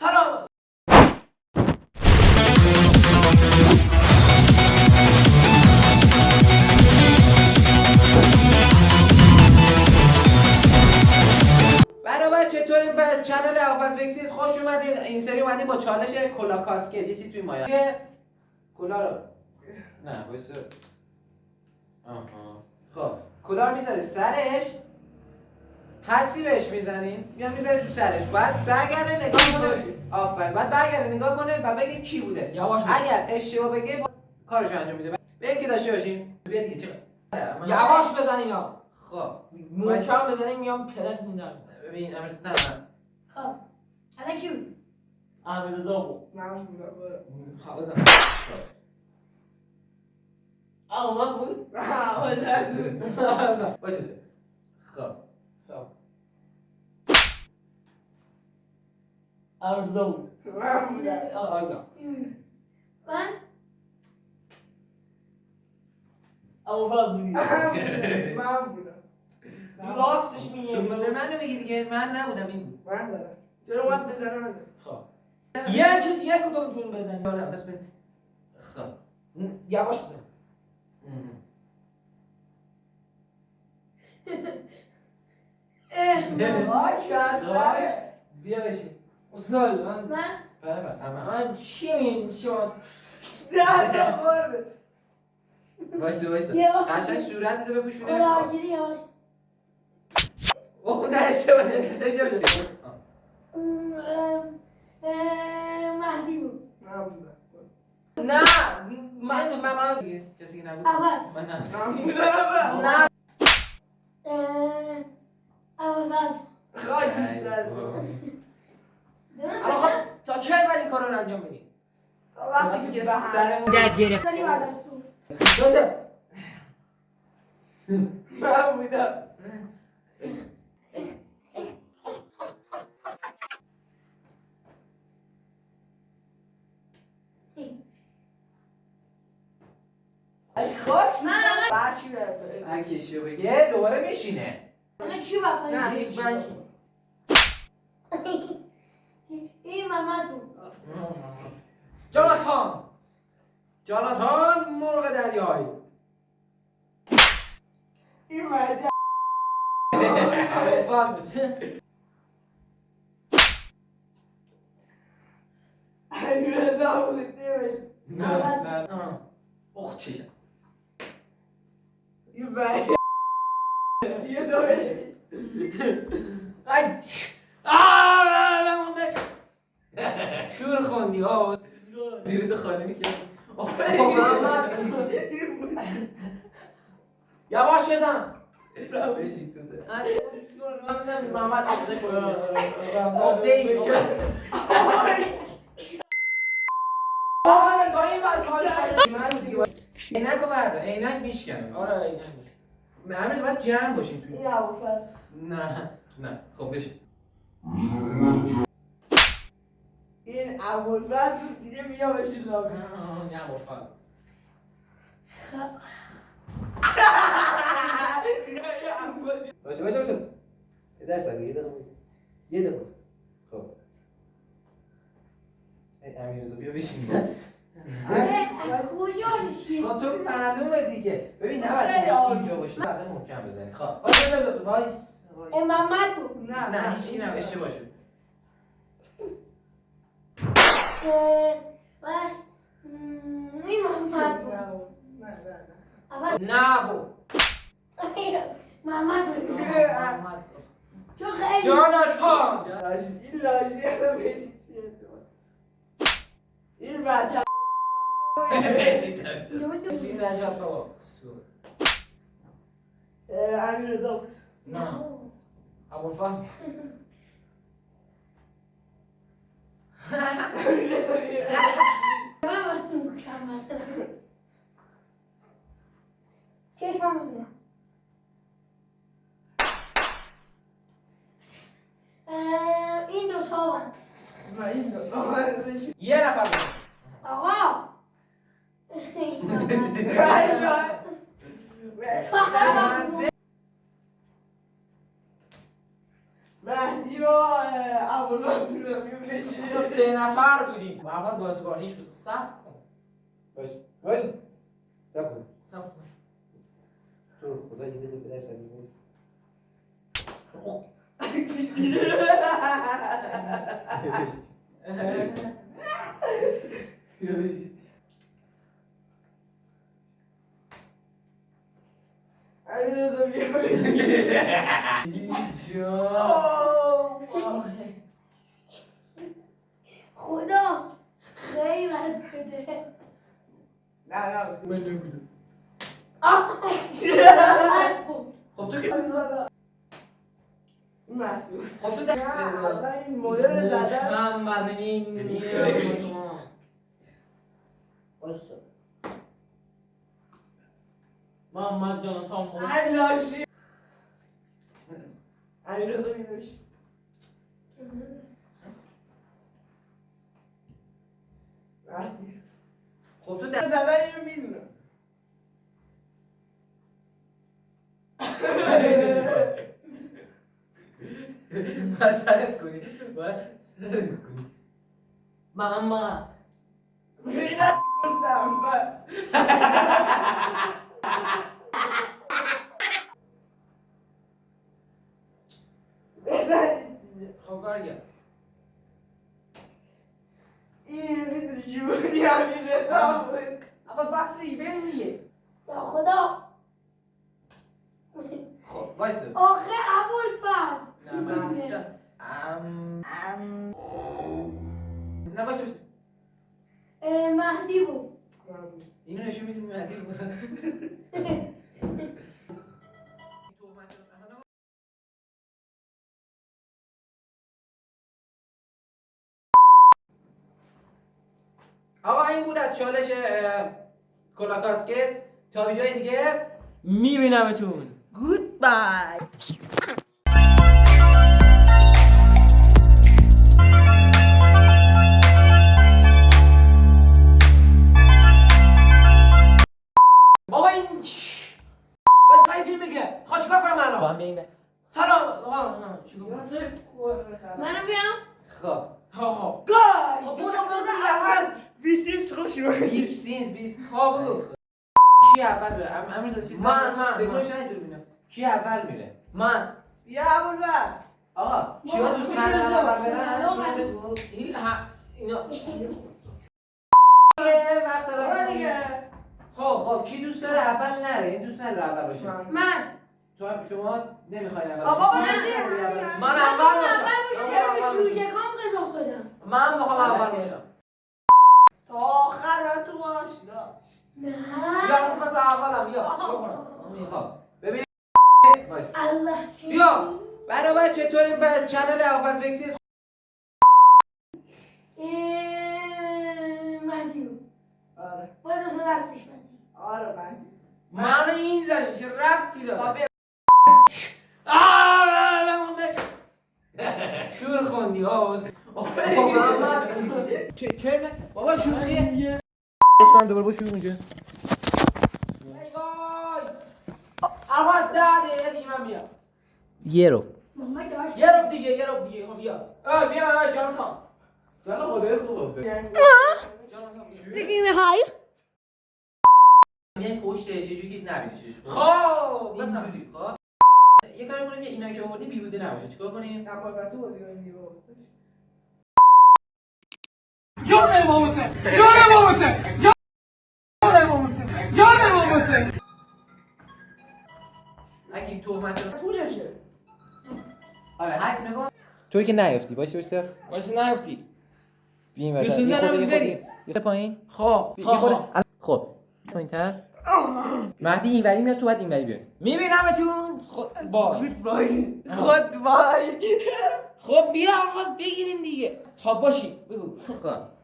سلام. برای چطوری به چنل حافظ بکسیز خوش اومدین. این سری اومدیم با چالش کلا کاسکت یه چیز توی مایا کلا رو. نه وایسا. آها. خب کلا رو می‌ذاری سرش. حسی بهش می‌زنین میاد می‌ذاری تو سرش. بعد برگرده نگاه کنه. آفرین. بعد برگرده نگاه کنه و بگه کی بوده. یواش. اگر اشتباه بگه با- کارشو انجام میده. بگیم که داشته باشین بیا دیگه چقدر یواش بزن اینا خب. محکم بزنی میام پدرت میدم. ببین امروز نه نه. خب. الان کی بود؟ امیر رضا بود. من خب. بزن آه من بود خب خب. رضا بود من؟ بزن فاز بودی من بودم. تو راستش میگی تو مدل من بگی دیگه؟ من نبودم این بود. من زدم. چرا من بزنم؟ من خب. یک یک کدومتون بزنی آره بس ببین. خب. یواش بزن. اه، کسر بیا بشین. اصلا من من بله بله من چی می شما نه تا خورده وایسا بیا. قشنگ صورت تو بپوشونه خداحافظی یواش اوه نه اشتباه شد اشتباه شد مهدی بود نه من من من دیگه کسی که نبود اول من نه من بودم نه اول باز خاک ای سر بابا. درست الان شد؟ خب تا کی باید این کارا رو انجام بدی تا وقتی که سرمون داری بردستو وایسا من بودم ای خاک سر برچی کشیو بگه دوباره میشینه الان کی باید نه. این محمد بود جاناتان جاناتان مرغ دریایی این مهدی فاز علی رضا بود نه نه اخ چشم این مهدی یه دوره ای آه من بشم شور خوندی آه زیر تو خالی می‌کنه یواش بزن بشین تو میدم محمد عبده کنید عبده ای بر باید- عینک رو بردار عینک میشکنه آره این نمیشه همه باید جمع باشین توی نه نه خب بشین این ابوالفضل بود دیگه بیا بشین لابی نه بفر باشه باشه باشه. یه درس یه دقیقه. یه دقیقه. خب. ای امیرزا بیا بشین. اه، کجا نشیه؟ خب تو معلومه دیگه. ببین نباید عالی. اینجا باشه. بقیه محکم بزنی. خب وایس وایس. بود. نه نه این هم اشتباه شد اه، باش م، این محمد بود نه نه نه اول نه بو محمد بود محمد چون خیلی جاناتان لاجی این لاجی اصلا بهشی این بچه بشین سر جا. اینو دو- چیز نجات بابا امیر رضا بود نه ابو فاز امیر رضا بیا. من مکم مثلا چشمم بزنم اه، این دو تا من من این دو آمد بشین یه نفر بزن. آقا این محمد. ای نه. من سه- مهدی با ابوالفضل رو اصلا می‌کشید. سه نفر بودیم محفظ بازیکنیش بود صبر کن باش باش سب کن صبر خدا. خیرت بده. نه نه من نمی‌دونم آه. خب تو که خب تو این مدل زدن. میره شما. باشو. محمد جان سامو ای لاشی علیرضا بیا بشین. مهدی خب تو زدن ده اینو می‌دونم باید سرت کنی باید سرت کنی محمد این می‌دونی چی بودی همین رضا بود. اما بس دیگه بریم دیگه یا خدا. خب وایسا. آخه ابوالفضل. نه من نیستم. ام. نه وایسا وایسا. اه، مهدی بود. اینو نشون میدیم مهدی رو. بود از چالش کلاکاسکت تا ویدیوهای دیگه. میبینمتون. چیکار کنم منو بیام. خب. خب خب. گای خب بودم بیسیس خوش اومدی. یک سینز بیست خب بگو. کی اول بره؟ ام- امیر چیز من-. من- من. نداره ببینم. کی اول میره؟ من. یا ابوالفضل. آقا کیا دوست ندارن اول برن؟ این ها اینا. یه وقت دارم. دیگه. خب خب کی دوست داره اول نره؟ این دوست نداره اول باشه. من. من. تو هم شما نمی‌خواین اول آقا. بابا اول من باشی؟ اول باشم اول من باشم اول که باشم. من می‌خوام اول اول باشم تا آخر باید تو باش نه بیا قسمت اولم بیا. خب ببین. بیا. برای چطوری؟ به چنل حافظ بکسیز اه، مهدی آره. باید دستش آره مهدی. من این زنیم چه ربطی داره؟ شور خوندی ها اس- چه بابا شوخیه دوباره با شروع اونجا ای وای. آقا ده دقیقه دیگه من میام یه رو یه رو دیگه یه رو دیگه خب بیا بیا جانتان یالا خدای خوبه جانتان بیا. میایم پشتش یه جوری که نبینیش خب اینجوری خب یه کاری کنیم اینا که آوردی بیهوده نباشه چیکار کنیم نه باید تو بازی کنیم دیگه جان امام حسین جان تهمت رو طولشه آره نگاه توی که نیافتی وایس وایس واسه نیفتی. بیم یوسف یه خورده یه بریم. خورده پایین. خب خب خب. خب پایین‌تر. مهدی اینوری میاد تو بعد اینوری بیای میبینمتون خب بای. گودبای گودبای خب بیا آقا بگیریم دیگه. خب باشی. بگو. خب.